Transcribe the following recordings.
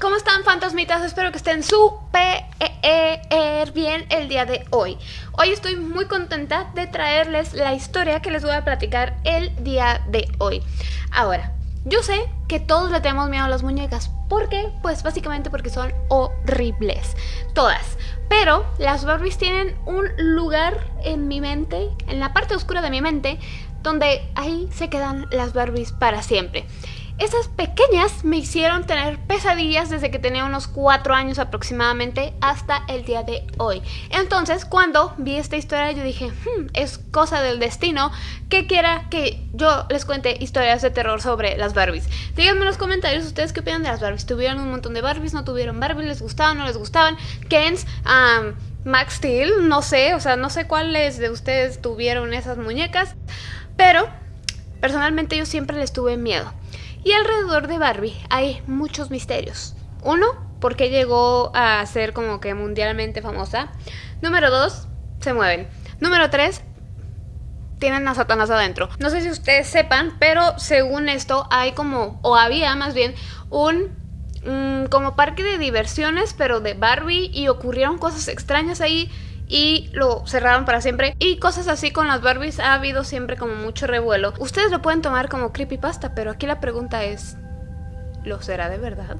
¿Cómo están fantasmitas? Espero que estén súper bien el día de hoy. Hoy estoy muy contenta de traerles la historia que les voy a platicar el día de hoy. Ahora, yo sé que todos le tenemos miedo a las muñecas. ¿Por qué? Pues básicamente porque son horribles. Todas. Pero las Barbies tienen un lugar en mi mente, en la parte oscura de mi mente, donde ahí se quedan las Barbies para siempre. Esas pequeñas me hicieron tener pesadillas desde que tenía unos 4 años aproximadamente hasta el día de hoy. Entonces cuando vi esta historia yo dije, hmm, es cosa del destino que quiera que yo les cuente historias de terror sobre las Barbies. Díganme en los comentarios ustedes qué opinan de las Barbies. ¿Tuvieron un montón de Barbies? ¿No tuvieron Barbies? ¿Les gustaban? ¿No les gustaban? Kens, Max Steel, no sé, o sea, no sé cuáles de ustedes tuvieron esas muñecas, pero personalmente yo siempre les tuve miedo. Y alrededor de Barbie hay muchos misterios. Uno, ¿por qué llegó a ser como que mundialmente famosa? Número dos, se mueven. Número tres, tienen a Satanás adentro. No sé si ustedes sepan, pero según esto hay como, o había más bien, un mm, como parque de diversiones, pero de Barbie y ocurrieron cosas extrañas ahí y lo cerraron para siempre. Y cosas así con las Barbies ha habido siempre como mucho revuelo. Ustedes lo pueden tomar como creepypasta, pero aquí la pregunta es, ¿lo será de verdad?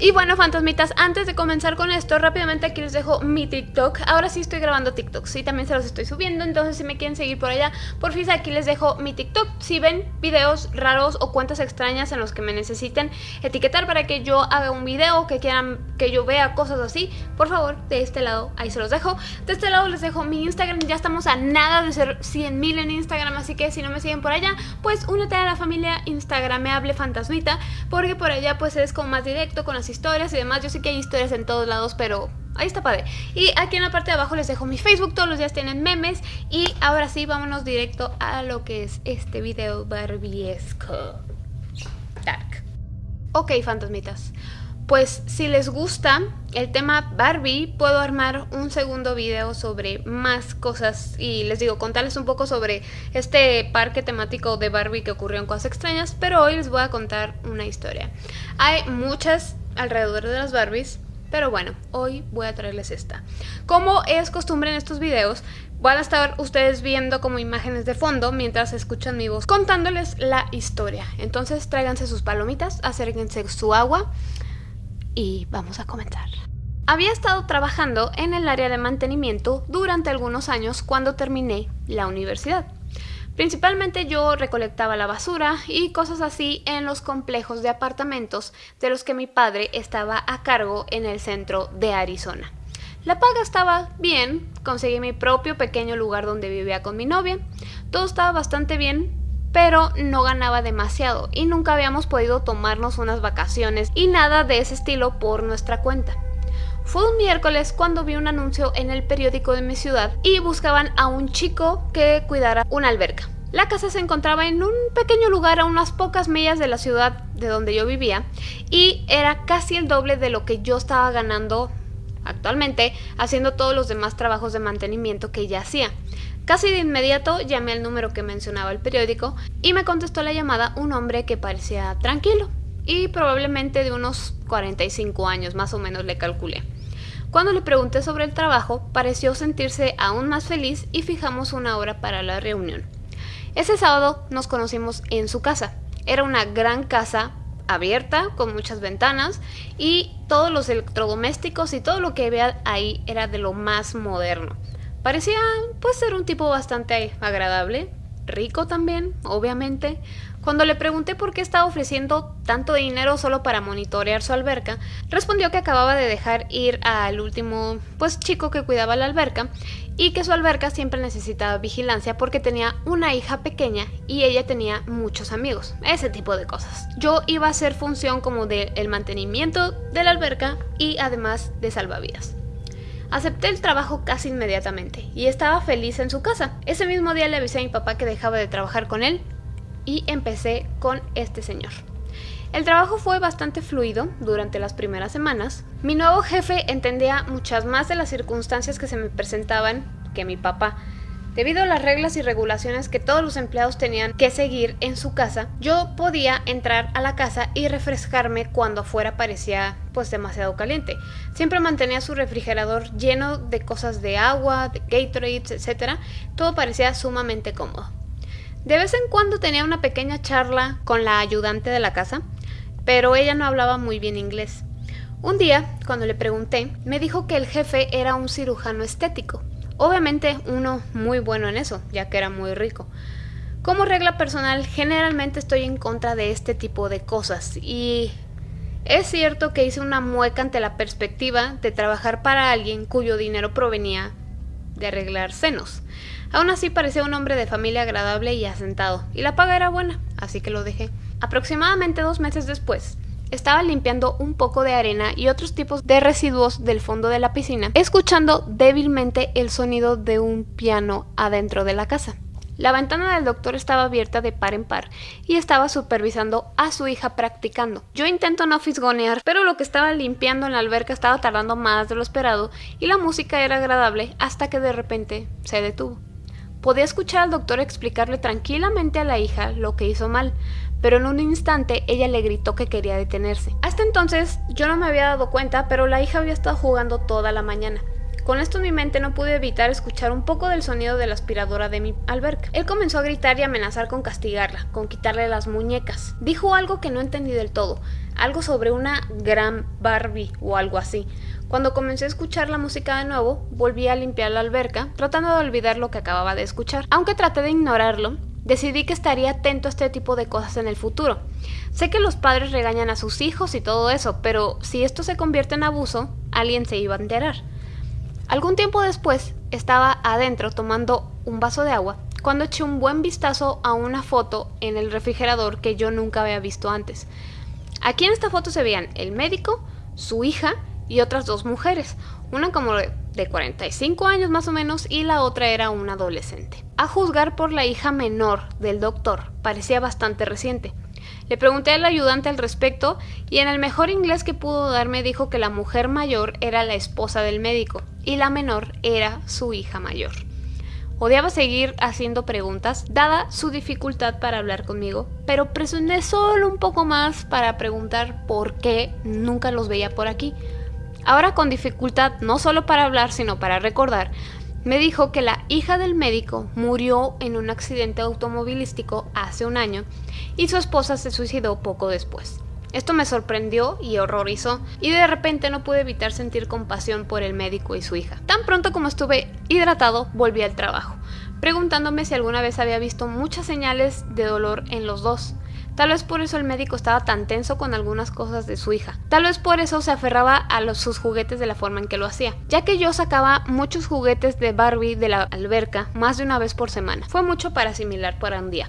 Y bueno, fantasmitas, antes de comenzar con esto, rápidamente aquí les dejo mi TikTok. Ahora sí estoy grabando TikToks, sí, también se los estoy subiendo, entonces si me quieren seguir por allá, por fin aquí les dejo mi TikTok. Si ven videos raros o cuentas extrañas en los que me necesiten etiquetar para que yo haga un video, que quieran que yo vea cosas así, por favor, de este lado, ahí se los dejo. De este lado les dejo mi Instagram, ya estamos a nada de ser 100 mil en Instagram, así que si no me siguen por allá, pues únete a la familia Instagramable Fantasmita, porque por allá pues es como más directo, con las historias y demás. Yo sé que hay historias en todos lados, pero ahí está padre. Y aquí en la parte de abajo les dejo mi Facebook, todos los días tienen memes. Y ahora sí, vámonos directo a lo que es este video barbiesco. Dark. Ok, fantasmitas. Pues si les gusta el tema Barbie, puedo armar un segundo video sobre más cosas y les digo, contarles un poco sobre este parque temático de Barbie que ocurrió en Cosas Extrañas, pero hoy les voy a contar una historia. Hay muchas alrededor de las Barbies, pero bueno, hoy voy a traerles esta. Como es costumbre en estos videos, van a estar ustedes viendo como imágenes de fondo mientras escuchan mi voz contándoles la historia. Entonces tráiganse sus palomitas, acérquense su agua y vamos a comenzar. Había estado trabajando en el área de mantenimiento durante algunos años cuando terminé la universidad. Principalmente yo recolectaba la basura y cosas así en los complejos de apartamentos de los que mi padre estaba a cargo en el centro de Arizona. La paga estaba bien, conseguí mi propio pequeño lugar donde vivía con mi novia, todo estaba bastante bien, pero no ganaba demasiado y nunca habíamos podido tomarnos unas vacaciones y nada de ese estilo por nuestra cuenta. Fue un miércoles cuando vi un anuncio en el periódico de mi ciudad y buscaban a un chico que cuidara una alberca. La casa se encontraba en un pequeño lugar a unas pocas millas de la ciudad de donde yo vivía y era casi el doble de lo que yo estaba ganando actualmente haciendo todos los demás trabajos de mantenimiento que ella hacía. Casi de inmediato llamé al número que mencionaba el periódico y me contestó la llamada un hombre que parecía tranquilo y probablemente de unos 45 años más o menos le calculé. Cuando le pregunté sobre el trabajo, pareció sentirse aún más feliz y fijamos una hora para la reunión. Ese sábado nos conocimos en su casa. Era una gran casa abierta, con muchas ventanas, y todos los electrodomésticos y todo lo que había ahí era de lo más moderno. Parecía pues ser un tipo bastante agradable, rico también, obviamente. Cuando le pregunté por qué estaba ofreciendo tanto dinero solo para monitorear su alberca, respondió que acababa de dejar ir al último pues chico que cuidaba la alberca y que su alberca siempre necesitaba vigilancia porque tenía una hija pequeña y ella tenía muchos amigos, ese tipo de cosas. Yo iba a hacer función como del el mantenimiento de la alberca y además de salvavidas. Acepté el trabajo casi inmediatamente y estaba feliz en su casa. Ese mismo día le avisé a mi papá que dejaba de trabajar con él y empecé con este señor. El trabajo fue bastante fluido durante las primeras semanas. Mi nuevo jefe entendía muchas más de las circunstancias que se me presentaban que mi papá Debido a las reglas y regulaciones que todos los empleados tenían que seguir en su casa, yo podía entrar a la casa y refrescarme cuando afuera parecía pues demasiado caliente. Siempre mantenía su refrigerador lleno de cosas de agua, de Gatorades, etc. Todo parecía sumamente cómodo. De vez en cuando tenía una pequeña charla con la ayudante de la casa, pero ella no hablaba muy bien inglés. Un día, cuando le pregunté, me dijo que el jefe era un cirujano estético. Obviamente uno muy bueno en eso, ya que era muy rico. Como regla personal, generalmente estoy en contra de este tipo de cosas y es cierto que hice una mueca ante la perspectiva de trabajar para alguien cuyo dinero provenía de arreglar senos. Aún así parecía un hombre de familia agradable y asentado, y la paga era buena, así que lo dejé. Aproximadamente dos meses después, estaba limpiando un poco de arena y otros tipos de residuos del fondo de la piscina, escuchando débilmente el sonido de un piano adentro de la casa. La ventana del doctor estaba abierta de par en par y estaba supervisando a su hija practicando. Yo intento no fisgonear, pero lo que estaba limpiando en la alberca estaba tardando más de lo esperado y la música era agradable hasta que de repente se detuvo. Podía escuchar al doctor explicarle tranquilamente a la hija lo que hizo mal, pero en un instante ella le gritó que quería detenerse. Hasta entonces yo no me había dado cuenta, pero la hija había estado jugando toda la mañana. Con esto en mi mente no pude evitar escuchar un poco del sonido de la aspiradora de mi alberca. Él comenzó a gritar y amenazar con castigarla, con quitarle las muñecas. Dijo algo que no entendí del todo, algo sobre una gran Barbie o algo así. Cuando comencé a escuchar la música de nuevo, volví a limpiar la alberca, tratando de olvidar lo que acababa de escuchar. Aunque traté de ignorarlo, decidí que estaría atento a este tipo de cosas en el futuro. Sé que los padres regañan a sus hijos y todo eso, pero si esto se convierte en abuso, alguien se iba a enterar. Algún tiempo después, estaba adentro tomando un vaso de agua cuando eché un buen vistazo a una foto en el refrigerador que yo nunca había visto antes. Aquí en esta foto se veían el médico, su hija y otras dos mujeres, una como de 45 años más o menos y la otra era una adolescente. A juzgar por la hija menor del doctor, parecía bastante reciente. Le pregunté al ayudante al respecto y en el mejor inglés que pudo darme dijo que la mujer mayor era la esposa del médico y la menor era su hija mayor. Odiaba seguir haciendo preguntas, dada su dificultad para hablar conmigo, pero presioné solo un poco más para preguntar por qué nunca los veía por aquí. Ahora con dificultad no solo para hablar, sino para recordar, me dijo que la hija del médico murió en un accidente automovilístico hace un año y su esposa se suicidó poco después. Esto me sorprendió y horrorizó, y de repente no pude evitar sentir compasión por el médico y su hija. Tan pronto como estuve hidratado, volví al trabajo, preguntándome si alguna vez había visto muchas señales de dolor en los dos. Tal vez por eso el médico estaba tan tenso con algunas cosas de su hija. Tal vez por eso se aferraba a sus juguetes de la forma en que lo hacía, ya que yo sacaba muchos juguetes de Barbie de la alberca más de una vez por semana. Fue mucho para asimilar para un día.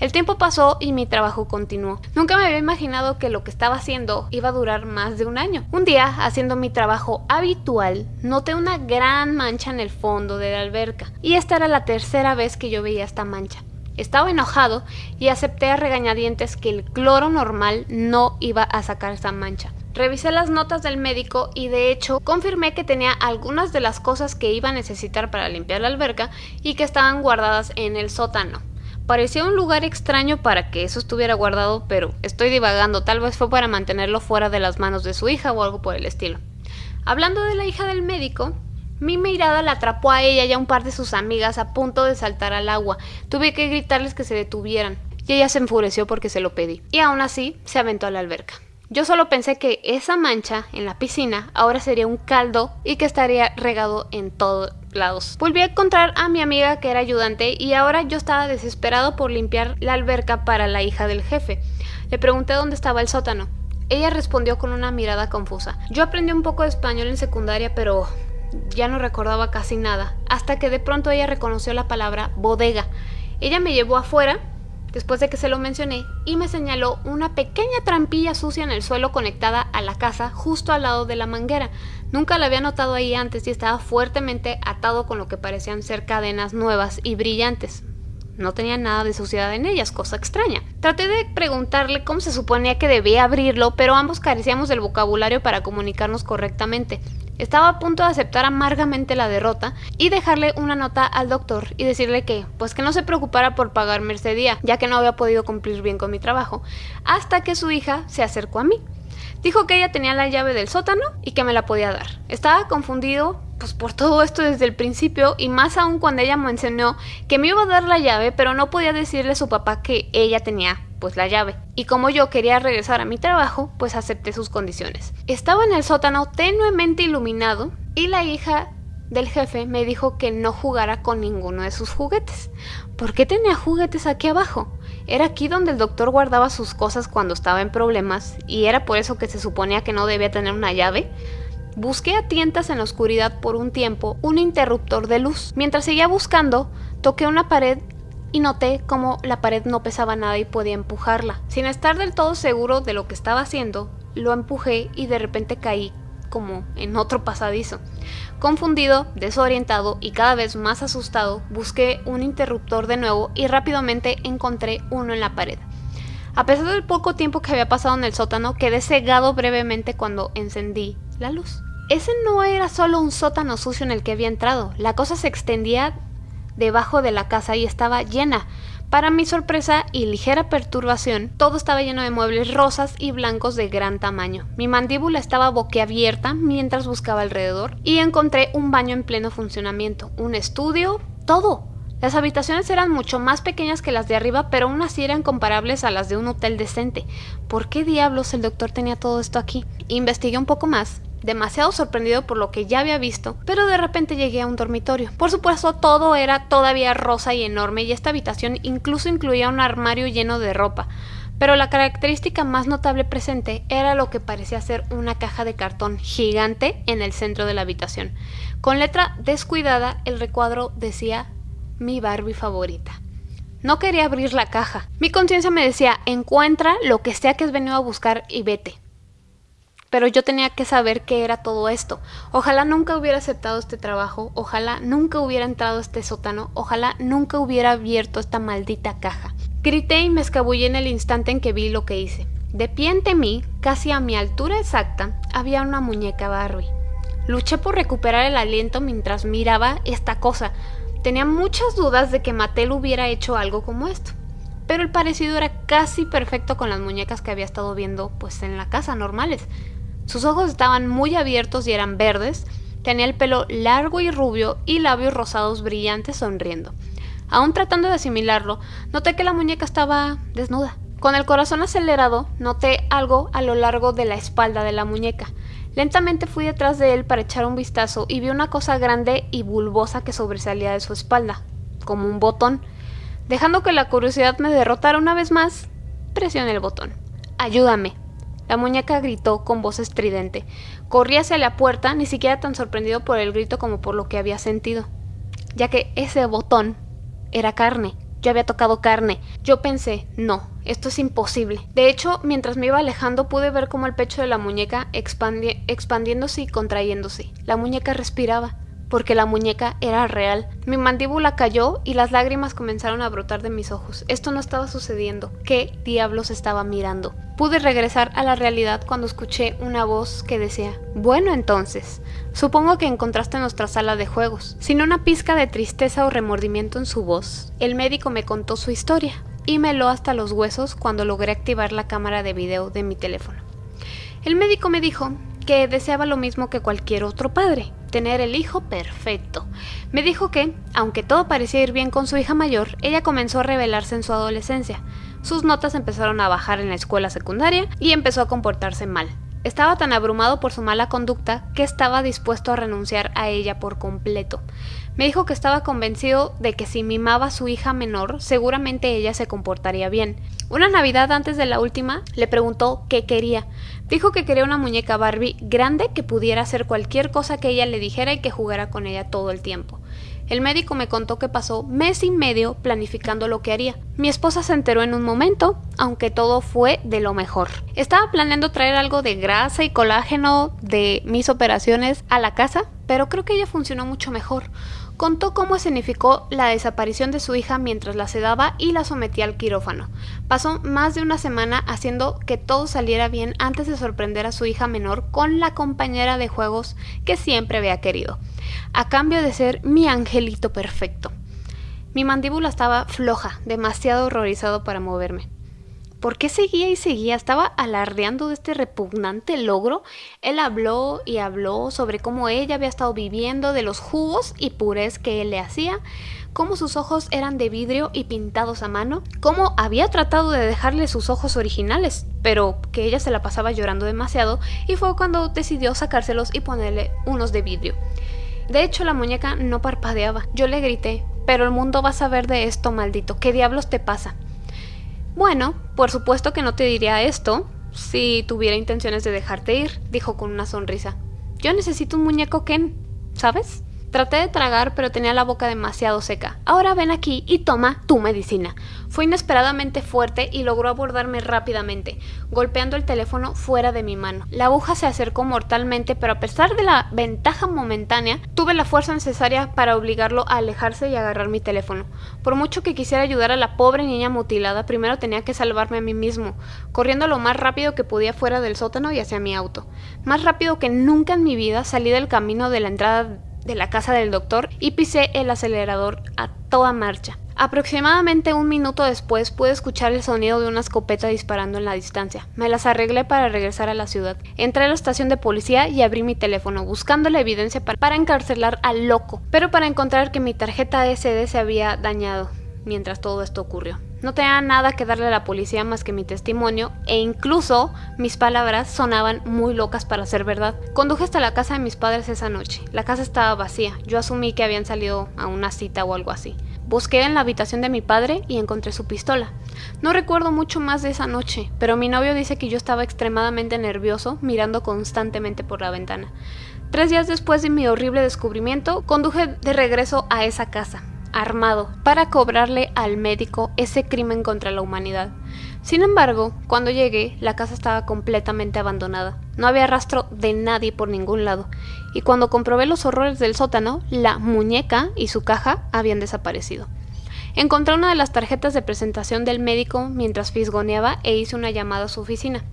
El tiempo pasó y mi trabajo continuó. Nunca me había imaginado que lo que estaba haciendo iba a durar más de un año. Un día, haciendo mi trabajo habitual, noté una gran mancha en el fondo de la alberca. Y esta era la tercera vez que yo veía esta mancha. Estaba enojado y acepté a regañadientes que el cloro normal no iba a sacar esa mancha. Revisé las notas del médico y de hecho confirmé que tenía algunas de las cosas que iba a necesitar para limpiar la alberca y que estaban guardadas en el sótano. Parecía un lugar extraño para que eso estuviera guardado, pero estoy divagando, tal vez fue para mantenerlo fuera de las manos de su hija o algo por el estilo. Hablando de la hija del médico, mi mirada la atrapó a ella y a un par de sus amigas a punto de saltar al agua. Tuve que gritarles que se detuvieran, y ella se enfureció porque se lo pedí. Y aún así, se aventó a la alberca. Yo solo pensé que esa mancha en la piscina ahora sería un caldo y que estaría regado en todos lados. Volví a encontrar a mi amiga que era ayudante y ahora yo estaba desesperado por limpiar la alberca para la hija del jefe. Le pregunté dónde estaba el sótano. Ella respondió con una mirada confusa. Yo aprendí un poco de español en secundaria, pero ya no recordaba casi nada, hasta que de pronto ella reconoció la palabra bodega. Ella me llevó afuera, después de que se lo mencioné, y me señaló una pequeña trampilla sucia en el suelo conectada a la casa justo al lado de la manguera. Nunca la había notado ahí antes y estaba fuertemente atado con lo que parecían ser cadenas nuevas y brillantes. No tenía nada de suciedad en ellas, cosa extraña. Traté de preguntarle cómo se suponía que debía abrirlo, pero ambos carecíamos del vocabulario para comunicarnos correctamente. Estaba a punto de aceptar amargamente la derrota y dejarle una nota al doctor y decirle que, pues que no se preocupara por pagarme ese día, ya que no había podido cumplir bien con mi trabajo, hasta que su hija se acercó a mí. Dijo que ella tenía la llave del sótano y que me la podía dar. Estaba confundido pues por todo esto desde el principio y más aún cuando ella me enseñó que me iba a dar la llave pero no podía decirle a su papá que ella tenía pues la llave. Y como yo quería regresar a mi trabajo, pues acepté sus condiciones. Estaba en el sótano tenuemente iluminado y la hija del jefe me dijo que no jugara con ninguno de sus juguetes. ¿Por qué tenía juguetes aquí abajo? Era aquí donde el doctor guardaba sus cosas cuando estaba en problemas y era por eso que se suponía que no debía tener una llave. Busqué a tientas en la oscuridad por un tiempo un interruptor de luz. Mientras seguía buscando, toqué una pared y noté como la pared no pesaba nada y podía empujarla. Sin estar del todo seguro de lo que estaba haciendo, lo empujé y de repente caí como en otro pasadizo. Confundido, desorientado y cada vez más asustado, busqué un interruptor de nuevo y rápidamente encontré uno en la pared. A pesar del poco tiempo que había pasado en el sótano, quedé cegado brevemente cuando encendí la luz. Ese no era solo un sótano sucio en el que había entrado, la cosa se extendía debajo de la casa y estaba llena. Para mi sorpresa y ligera perturbación, todo estaba lleno de muebles rosas y blancos de gran tamaño. Mi mandíbula estaba boquiabierta mientras buscaba alrededor y encontré un baño en pleno funcionamiento, un estudio, todo. Las habitaciones eran mucho más pequeñas que las de arriba, pero aún así eran comparables a las de un hotel decente. ¿Por qué diablos el doctor tenía todo esto aquí? Investigué un poco más demasiado sorprendido por lo que ya había visto, pero de repente llegué a un dormitorio. Por supuesto, todo era todavía rosa y enorme y esta habitación incluso incluía un armario lleno de ropa. Pero la característica más notable presente era lo que parecía ser una caja de cartón gigante en el centro de la habitación. Con letra descuidada, el recuadro decía mi Barbie favorita. No quería abrir la caja. Mi conciencia me decía, encuentra lo que sea que has venido a buscar y vete pero yo tenía que saber qué era todo esto. Ojalá nunca hubiera aceptado este trabajo, ojalá nunca hubiera entrado a este sótano, ojalá nunca hubiera abierto esta maldita caja. Grité y me escabullí en el instante en que vi lo que hice. De pie ante mí, casi a mi altura exacta, había una muñeca Barbie. Luché por recuperar el aliento mientras miraba esta cosa. Tenía muchas dudas de que Mattel hubiera hecho algo como esto pero el parecido era casi perfecto con las muñecas que había estado viendo pues en la casa normales. Sus ojos estaban muy abiertos y eran verdes, tenía el pelo largo y rubio y labios rosados brillantes sonriendo. Aún tratando de asimilarlo, noté que la muñeca estaba desnuda. Con el corazón acelerado, noté algo a lo largo de la espalda de la muñeca. Lentamente fui detrás de él para echar un vistazo y vi una cosa grande y bulbosa que sobresalía de su espalda, como un botón. Dejando que la curiosidad me derrotara una vez más, presioné el botón. Ayúdame, la muñeca gritó con voz estridente. Corrí hacia la puerta, ni siquiera tan sorprendido por el grito como por lo que había sentido, ya que ese botón era carne. Yo había tocado carne. Yo pensé, no, esto es imposible. De hecho, mientras me iba alejando pude ver cómo el pecho de la muñeca expandiéndose y contrayéndose. La muñeca respiraba porque la muñeca era real. Mi mandíbula cayó y las lágrimas comenzaron a brotar de mis ojos. Esto no estaba sucediendo. ¿Qué diablos estaba mirando? Pude regresar a la realidad cuando escuché una voz que decía, bueno entonces, supongo que encontraste nuestra sala de juegos. Sin una pizca de tristeza o remordimiento en su voz, el médico me contó su historia y me lo hasta los huesos cuando logré activar la cámara de video de mi teléfono. El médico me dijo que deseaba lo mismo que cualquier otro padre, tener el hijo perfecto. Me dijo que, aunque todo parecía ir bien con su hija mayor, ella comenzó a rebelarse en su adolescencia. Sus notas empezaron a bajar en la escuela secundaria y empezó a comportarse mal. Estaba tan abrumado por su mala conducta que estaba dispuesto a renunciar a ella por completo. Me dijo que estaba convencido de que si mimaba a su hija menor, seguramente ella se comportaría bien. Una Navidad antes de la última, le preguntó qué quería. Dijo que quería una muñeca Barbie grande que pudiera hacer cualquier cosa que ella le dijera y que jugara con ella todo el tiempo. El médico me contó que pasó mes y medio planificando lo que haría. Mi esposa se enteró en un momento, aunque todo fue de lo mejor. Estaba planeando traer algo de grasa y colágeno de mis operaciones a la casa, pero creo que ella funcionó mucho mejor. Contó cómo escenificó la desaparición de su hija mientras la sedaba y la sometía al quirófano. Pasó más de una semana haciendo que todo saliera bien antes de sorprender a su hija menor con la compañera de juegos que siempre había querido, a cambio de ser mi angelito perfecto. Mi mandíbula estaba floja, demasiado horrorizado para moverme. ¿Por qué seguía y seguía? Estaba alardeando de este repugnante logro. Él habló y habló sobre cómo ella había estado viviendo, de los jugos y purés que él le hacía, cómo sus ojos eran de vidrio y pintados a mano, cómo había tratado de dejarle sus ojos originales, pero que ella se la pasaba llorando demasiado y fue cuando decidió sacárselos y ponerle unos de vidrio. De hecho, la muñeca no parpadeaba. Yo le grité, pero el mundo va a saber de esto, maldito. ¿Qué diablos te pasa? Bueno, por supuesto que no te diría esto si tuviera intenciones de dejarte ir, dijo con una sonrisa. Yo necesito un muñeco Ken, ¿sabes? Traté de tragar, pero tenía la boca demasiado seca. Ahora ven aquí y toma tu medicina. Fue inesperadamente fuerte y logró abordarme rápidamente, golpeando el teléfono fuera de mi mano. La aguja se acercó mortalmente, pero a pesar de la ventaja momentánea, tuve la fuerza necesaria para obligarlo a alejarse y agarrar mi teléfono. Por mucho que quisiera ayudar a la pobre niña mutilada, primero tenía que salvarme a mí mismo, corriendo lo más rápido que podía fuera del sótano y hacia mi auto. Más rápido que nunca en mi vida salí del camino de la entrada de la casa del doctor y pisé el acelerador a toda marcha. Aproximadamente un minuto después pude escuchar el sonido de una escopeta disparando en la distancia. Me las arreglé para regresar a la ciudad. Entré a la estación de policía y abrí mi teléfono buscando la evidencia para, encarcelar al loco, pero para encontrar que mi tarjeta SD se había dañado mientras todo esto ocurrió. No tenía nada que darle a la policía más que mi testimonio e incluso mis palabras sonaban muy locas para ser verdad. Conduje hasta la casa de mis padres esa noche. La casa estaba vacía. Yo asumí que habían salido a una cita o algo así. Busqué en la habitación de mi padre y encontré su pistola. No recuerdo mucho más de esa noche, pero mi novio dice que yo estaba extremadamente nervioso mirando constantemente por la ventana. Tres días después de mi horrible descubrimiento, conduje de regreso a esa casa armado para cobrarle al médico ese crimen contra la humanidad. Sin embargo, cuando llegué, la casa estaba completamente abandonada. No había rastro de nadie por ningún lado. Y cuando comprobé los horrores del sótano, la muñeca y su caja habían desaparecido. Encontré una de las tarjetas de presentación del médico mientras fisgoneaba e hice una llamada a su oficina.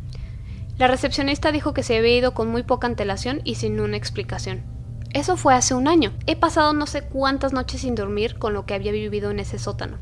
La recepcionista dijo que se había ido con muy poca antelación y sin una explicación. Eso fue hace un año. He pasado no sé cuántas noches sin dormir con lo que había vivido en ese sótano.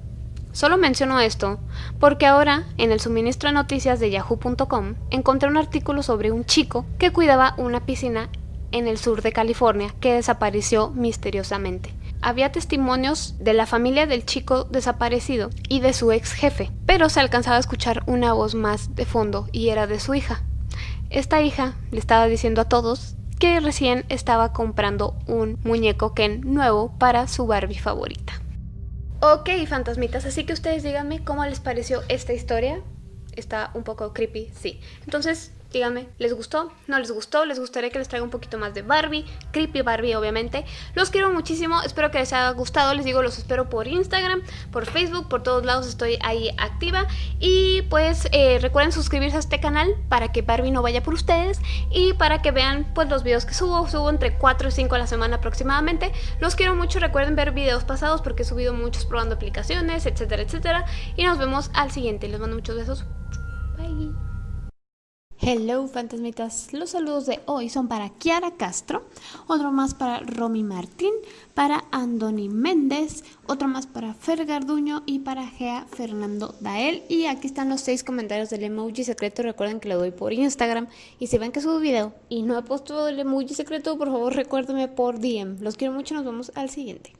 Solo menciono esto porque ahora, en el suministro de noticias de yahoo.com, encontré un artículo sobre un chico que cuidaba una piscina en el sur de California que desapareció misteriosamente. Había testimonios de la familia del chico desaparecido y de su ex jefe, pero se alcanzaba a escuchar una voz más de fondo y era de su hija. Esta hija le estaba diciendo a todos que recién estaba comprando un muñeco Ken nuevo para su Barbie favorita. Ok, fantasmitas, así que ustedes díganme cómo les pareció esta historia. Está un poco creepy, sí. Entonces, Díganme, ¿les gustó? ¿No les gustó? ¿Les gustaría que les traiga un poquito más de Barbie? Creepy Barbie, obviamente. Los quiero muchísimo, espero que les haya gustado. Les digo, los espero por Instagram, por Facebook, por todos lados estoy ahí activa. Y pues eh, recuerden suscribirse a este canal para que Barbie no vaya por ustedes y para que vean pues los videos que subo. Subo entre 4 y 5 a la semana aproximadamente. Los quiero mucho, recuerden ver videos pasados porque he subido muchos probando aplicaciones, etcétera, etcétera. Y nos vemos al siguiente. Les mando muchos besos. Bye. Hello fantasmitas, los saludos de hoy son para Kiara Castro, otro más para Romy Martín, para Andoni Méndez, otro más para Fer Garduño y para Gea Fernando Dael. Y aquí están los seis comentarios del emoji secreto, recuerden que lo doy por Instagram. Y si ven que subo video y no he puesto el emoji secreto, por favor recuérdenme por DM. Los quiero mucho, nos vemos al siguiente.